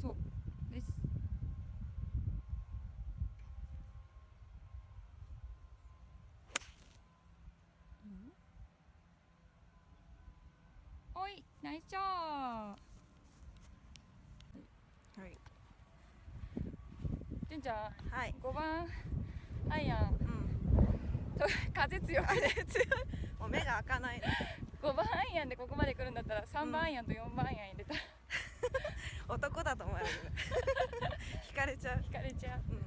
そう。です。おいナイスョーはい。じゅんちゃん、はい、5番。アイアン、うん、風強くてもう目が開かない。5番アイアンでここまで来るんだったら3番アイアンと4番アイアン男だと思われる惹かれちゃう。引かれちゃう。うん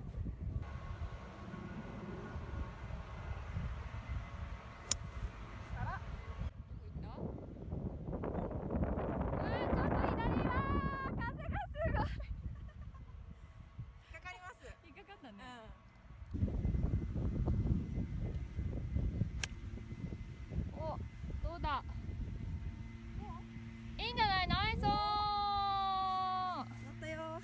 どこ行ったあーちょっと左だ風がすごい引っかかります引っかかったね、おどうだいいんじゃないナイスオン乗ったよ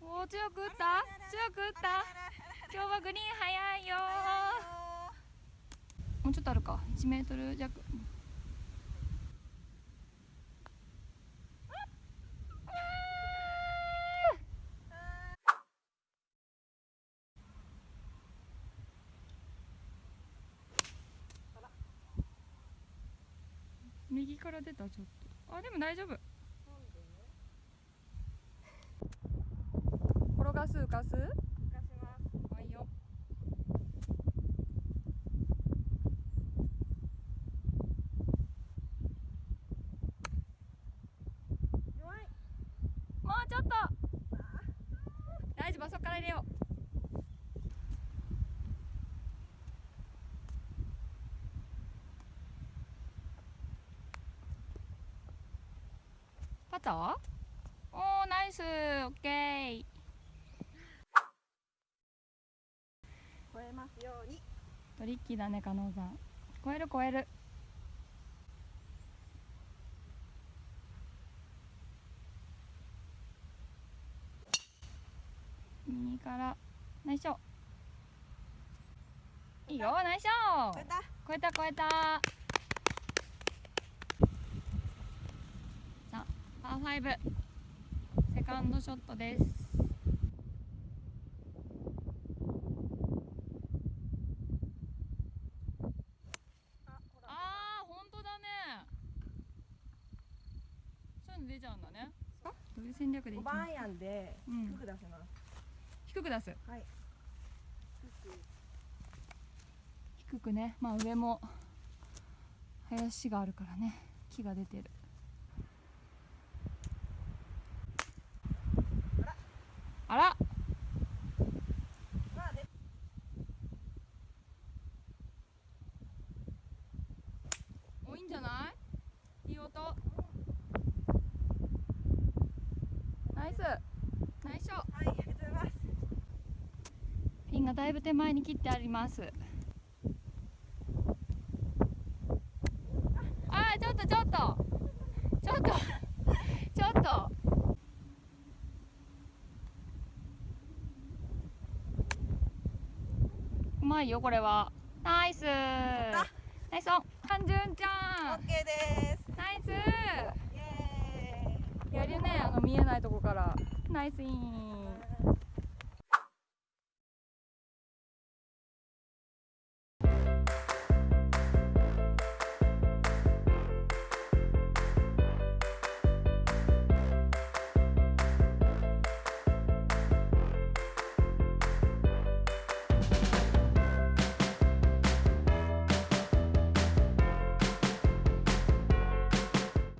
おー強く打った？強く打った？今日はグリーン早いよ。もうちょっとあるか。1メートル弱。右から出たちょっと。あでも大丈夫。転がす浮かす浮かしますはい。よもうちょっと。大丈夫そこから入れよう。パター？おーナイス。オッケー超えますように。トリッキーだね加納さん。超える超える。右から。ナイスショー。いいよナイスショー。超えた。超えた超えた。さあパー5セカンドショットですあほらあー本当だねそういうの出ちゃうんだね。どういう戦略でい5きます？番アイアンでうん。低く出せます、低く出す？はい。低く。ね。まあ上も林があるからね。木が出てる。あらまあでおいいんじゃないいい音ナイスナイスショーはいありがとうございますピンがだいぶ手前に切ってあります。あーちょっとちょっと。ちょっと。ちょっと。うまいよこれは。ナイス。ナイスオン。ハンジュンちゃん。OK です。ナイス。やるねあの見えないとこから。ナイスイン